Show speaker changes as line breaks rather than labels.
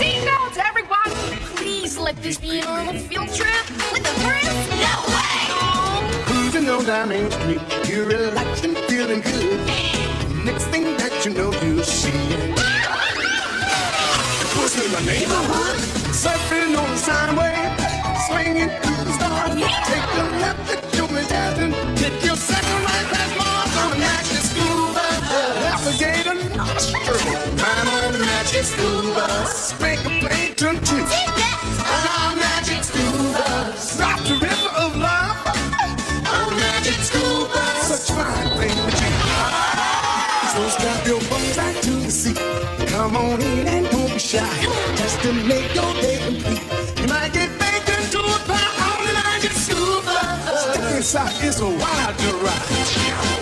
Seatbelts, everyone! Please let this be a little field trip with the friends. No way!
Cruising on down Main Street, you're relaxed and feeling good. Next thing that you know, you see it. Pushing in the neighborhood, surfing on the sound wave, swinging through the stars. Take a left at Jimmy Jackson, take your second right past Mars on the magic school bus. Navigator, magic school bus. Make a plane turn to on the magic school bus. Drop the river of love the magic school bus. Such fine thing to do. So strap your bones back to the seat. Come on in and don't be shy. Just to make your day complete. You might get baked into a pie on magic school bus. Step inside, it's a wild ride.